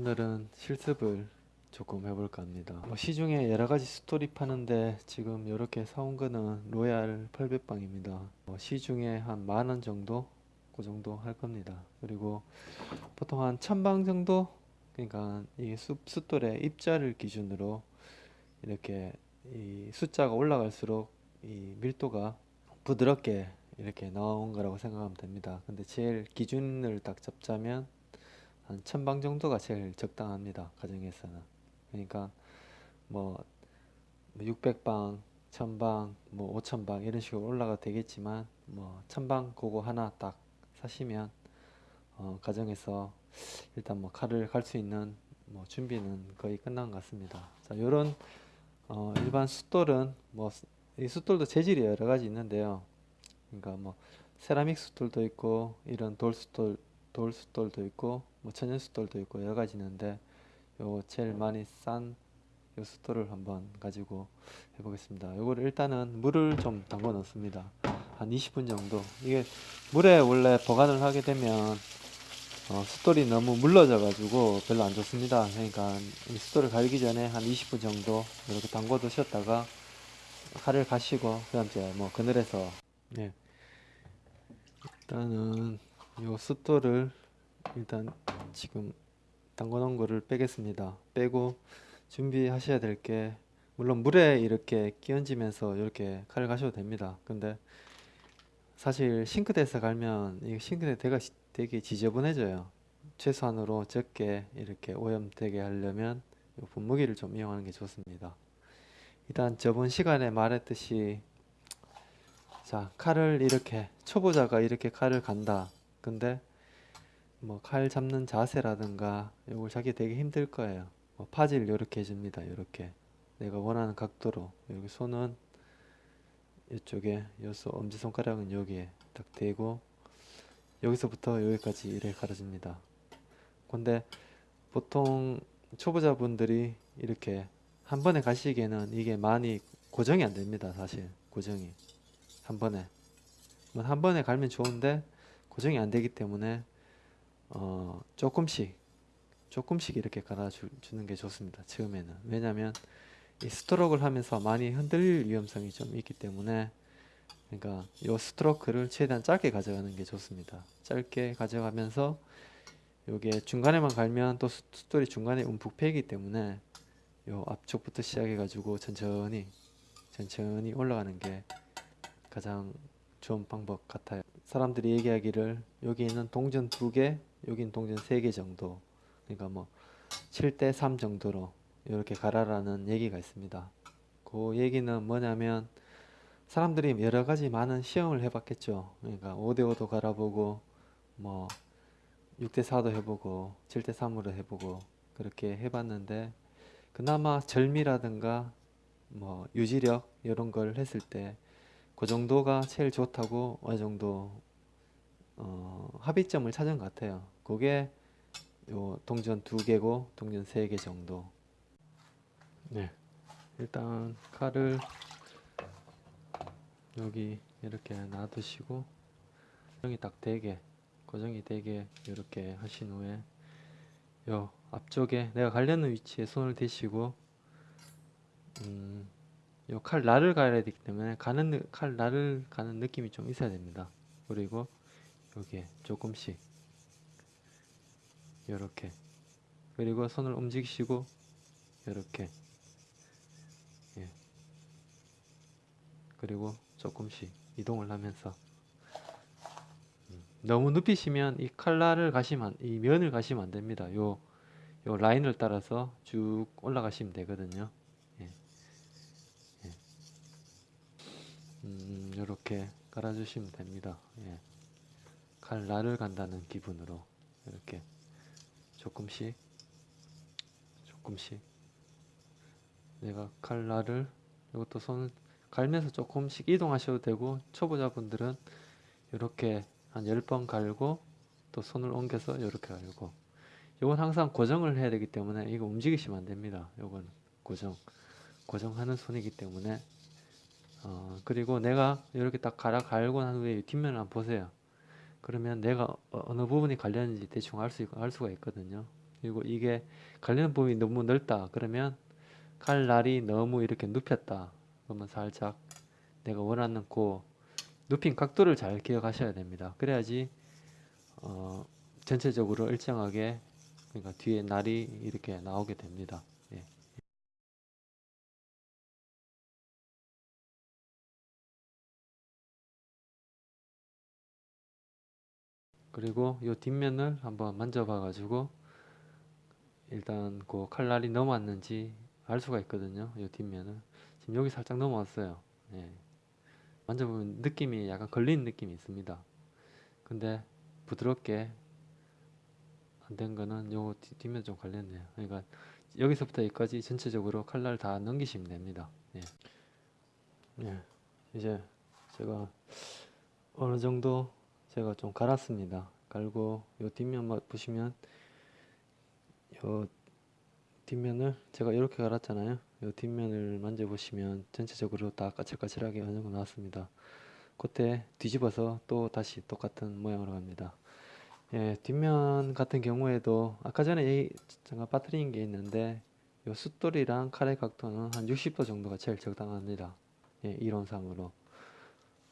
오늘은 실습을 조금 해볼까 합니다. 뭐 시중에 여러 가지 스토리 파는데 지금 이렇게 사온 거는 로얄 800방입니다. 뭐 시중에 한 만원 정도 그 정도 할 겁니다. 그리고 보통 한 천방 정도 그러니까 이 수, 숫돌의 입자를 기준으로 이렇게 이 숫자가 올라갈수록 이 밀도가 부드럽게 이렇게 나온 거라고 생각하면 됩니다. 근데 제일 기준을 딱 잡자면 한 천방 정도가 제일 적당합니다. 가정에서는. 그러니까 뭐 600방, 1000방, 뭐 5000방 이런 식으로 올라가도 되겠지만 뭐 1000방 그거 하나 딱 사시면 어, 가정에서 일단 뭐 칼을 갈 수 있는 뭐 준비는 거의 끝난 것 같습니다. 자, 요런 어, 일반 숫돌은 뭐 이 숫돌도 재질이 여러 가지 있는데요. 그러니까 뭐 세라믹 숫돌도 있고 이런 돌 숫돌 돌 숫돌도 있고 뭐 천연 숫돌도 있고 여러 가지 있는데 요 제일 많이 싼 요 숫돌을 한번 가지고 해보겠습니다. 요거를 일단은 물을 좀 담궈 넣습니다. 한 20분 정도. 이게 물에 원래 보관을 하게 되면 어, 숫돌이 너무 물러져 가지고 별로 안 좋습니다. 그러니까 이 숫돌을 갈기 전에 한 20분 정도 이렇게 담궈 두셨다가 칼을 가시고 그 다음 이제 뭐 그늘에서 네. 일단은 요 숫돌을 일단 지금 담궈 놓은 거를 빼겠습니다. 빼고 준비하셔야 될 게 물론 물에 이렇게 끼얹으면서 이렇게 칼을 가셔도 됩니다. 근데 사실 싱크대에서 갈면 이 싱크대 대가 시- 되게 지저분해져요. 최소한으로 적게 이렇게 오염되게 하려면 요 분무기를 좀 이용하는 게 좋습니다. 일단 저번 시간에 말했듯이 자 칼을 이렇게 초보자가 이렇게 칼을 간다. 근데 뭐 칼 잡는 자세라든가 이걸 잡기 되게 힘들 거예요. 뭐 파질 이렇게 해줍니다. 이렇게 내가 원하는 각도로 여기 손은 이쪽에 여기서 엄지손가락은 여기에 딱 대고 여기서부터 여기까지 이렇게 가려줍니다. 근데 보통 초보자분들이 이렇게 한 번에 가시기에는 이게 많이 고정이 안 됩니다. 사실 고정이 한 번에 뭐한 번에 갈면 좋은데 고정이 안 되기 때문에 어 조금씩 조금씩 이렇게 갈아 주, 주는 게 좋습니다. 처음에는 왜냐하면 이 스트로크를 하면서 많이 흔들릴 위험성이 좀 있기 때문에 그러니까 요 스트로크를 최대한 짧게 가져가는 게 좋습니다. 짧게 가져가면서 요게 중간에만 갈면 또 수- 숫돌이 중간에 움푹 패이기 때문에 요 앞쪽부터 시작해 가지고 천천히 천천히 올라가는 게 가장 좋은 방법 같아요. 사람들이 얘기하기를 여기 있는 동전 두 개, 여긴 동전 세 개 정도. 그러니까 뭐 7대 3 정도로 이렇게 가라라는 얘기가 있습니다. 그 얘기는 뭐냐면 사람들이 여러 가지 많은 시험을 해봤겠죠. 그러니까 5대 5도 갈아보고 뭐 6대 4도 해보고 7대 3으로 해보고 그렇게 해봤는데 그나마 절미라든가 뭐 유지력 이런 걸 했을 때 그 정도가 제일 좋다고 어느 정도 어, 합의점을 찾은 것 같아요. 그게 요 동전 두 개고 동전 세 개 정도. 네, 일단 칼을 여기 이렇게 놔두시고 고정이 딱 되게 고정이 되게 이렇게 하신 후에 요 앞쪽에 내가 가려는 위치에 손을 대시고 음, 요칼 날을 가야 되기 때문에 가는 느- 칼 날을 가는 느낌이 좀 있어야 됩니다. 그리고 여기에 조금씩 이렇게 그리고 손을 움직이시고 이렇게 예. 그리고 조금씩 이동을 하면서 음, 너무 눕히시면 이 칼날을 가시면 안- 이 면을 가시면 안 됩니다. 요, 요 라인을 따라서 쭉 올라가시면 되거든요. 예. 예. 음, 이렇게 깔아주시면 됩니다. 예. 칼날을 간다는 기분으로 이렇게 조금씩 조금씩 내가 칼날을 이것도 손을 갈면서 조금씩 이동하셔도 되고 초보자분들은 이렇게 한 10번 갈고 또 손을 옮겨서 이렇게 갈고 이건 항상 고정을 해야 되기 때문에 이거 움직이시면 안 됩니다. 이건 고정 고정하는 손이기 때문에 어, 그리고 내가 이렇게 딱 갈아 갈고 난 후에 이 뒷면을 한번 보세요. 그러면 내가 어- 어느 부분이 갈렸는지 대충 알 수, 알 수가 있거든요. 그리고 이게 갈리는 부분이 너무 넓다 그러면 칼날이 너무 이렇게 눕혔다 그러면 살짝 내가 원하는 그 눕힌 각도를 잘 기억하셔야 됩니다 그래야지 어, 전체적으로 일정하게 그러니까 뒤에 날이 이렇게 나오게 됩니다 그리고 이 뒷면을 한번 만져봐 가지고 일단 그 칼날이 넘어왔는지 알 수가 있거든요 이 뒷면을 지금 여기 살짝 넘어왔어요 예. 만져보면 느낌이 약간 걸리는 느낌이 있습니다 근데 부드럽게 안 된 거는 요 뒤- 뒷면 좀 걸렸네요 그러니까 여기서부터 여기까지 전체적으로 칼날 다 넘기시면 됩니다 예. 예. 이제 제가 어느 정도 제가 좀 갈았습니다. 갈고 요 뒷면 마- 보시면 요 뒷면을 제가 이렇게 갈았잖아요. 요 뒷면을 만져보시면 전체적으로 다 까칠까칠하게 어느 정도 나왔습니다. 그때 뒤집어서 또 다시 똑같은 모양으로 갑니다. 예, 뒷면 같은 경우에도 아까 전에 얘기- 잠깐 빠뜨린 게 있는데 요 숫돌이랑 칼의 각도는 한 60도 정도가 제일 적당합니다. 예, 이론상으로.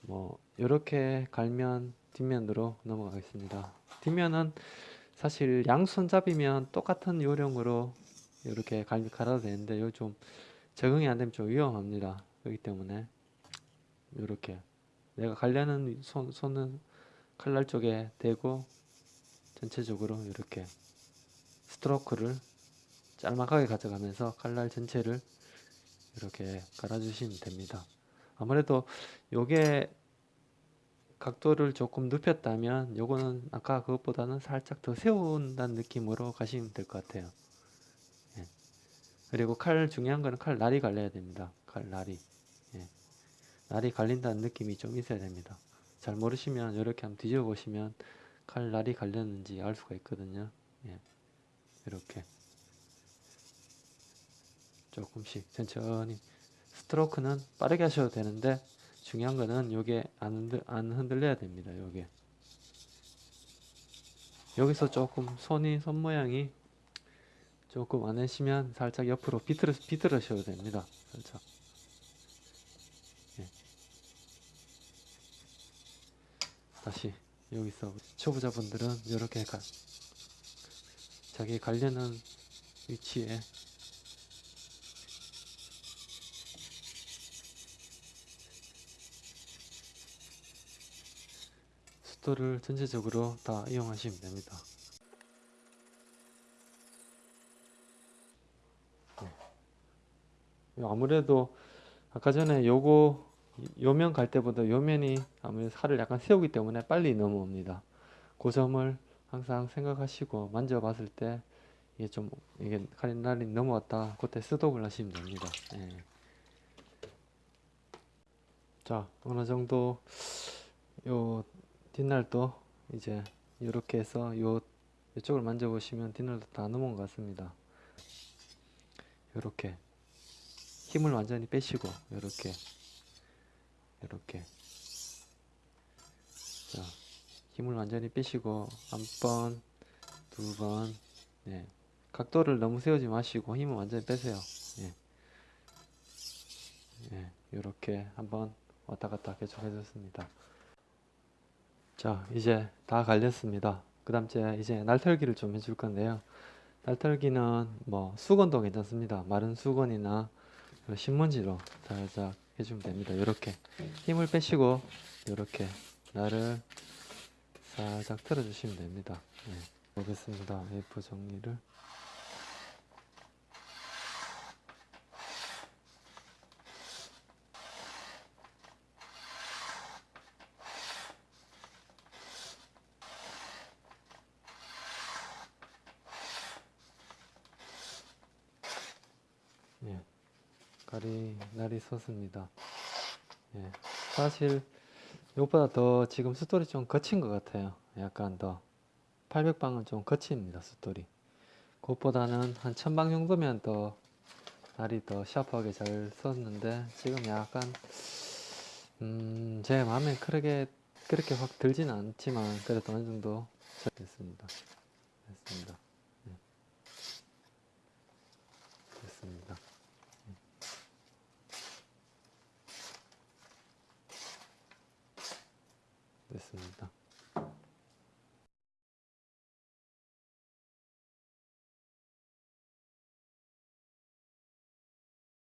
뭐 이렇게 갈면 뒷면으로 넘어가겠습니다. 뒷면은 사실 양손잡이면 똑같은 요령으로 이렇게 갈, 갈아도 되는데 요좀 적응이 안 되면 좀 위험합니다. 그렇기 때문에 이렇게 내가 가려는 손, 손은 칼날 쪽에 대고 전체적으로 이렇게 스트로크를 짤막하게 가져가면서 칼날 전체를 이렇게 갈아주시면 됩니다. 아무래도 요게 각도를 조금 눕혔다면 요거는 아까 그것보다는 살짝 더 세운다는 느낌으로 가시면 될 것 같아요. 예. 그리고 칼 중요한 거는 칼 날이 갈려야 됩니다. 칼 날이. 예. 날이 갈린다는 느낌이 좀 있어야 됩니다. 잘 모르시면 이렇게 한번 뒤집어 보시면 칼 날이 갈렸는지 알 수가 있거든요. 예. 이렇게 조금씩 천천히 스트로크는 빠르게 하셔도 되는데 중요한 거는 요게 안, 흔들, 안 흔들려야 됩니다. 요게 여기서 조금 손이 손 모양이 조금 안 하시면 살짝 옆으로 비틀어 비틀으셔도 됩니다. 살짝 예. 다시 여기서 초보자분들은 이렇게 가, 자기 가려는 위치에 숫도를 전체적으로 다 이용하시면 됩니다. 네. 아무래도 아까 전에 요거 요면 갈 때보다 요면이 아무래도 살을 약간 세우기 때문에 빨리 넘어옵니다. 그 점을 항상 생각하시고 만져봤을 때 이게 좀 이게 칼날이 넘어왔다 그때 스톱을 하시면 됩니다. 예. 자 어느 정도 요 뒷날도 이제 이렇게 해서 요 이쪽을 만져보시면 뒷날도 다 넘어온 것 같습니다. 이렇게 힘을 완전히 빼시고 이렇게 이렇게 자 힘을 완전히 빼시고 한 번, 두 번, 네. 각도를 너무 세우지 마시고 힘을 완전히 빼세요. 예. 예, 이렇게 한번 왔다 갔다 계속 해줬습니다. 자, 이제 다 갈렸습니다. 그 다음 이제 날털기를 좀 해줄 건데요. 날털기는 뭐 수건도 괜찮습니다. 마른 수건이나 신문지로 살짝 해주면 됩니다. 이렇게 힘을 빼시고 이렇게 날을 살짝 틀어주시면 됩니다. 네, 보겠습니다. A4 정리를 예, 깔이 날이 섰습니다. 예, 사실 이것보다 더 지금 숫돌이 좀 거친 것 같아요. 약간 더 800방은 좀 거칩니다. 숫돌이. 그것보다는 한 1000방 정도면 더 날이 더 샤프하게 잘 섰는데 지금 약간 음, 제 마음에 그렇게 그렇게 확 들지는 않지만 그래도 어느 정도 잘 됐습니다. 됐습니다. 네. 됐습니다.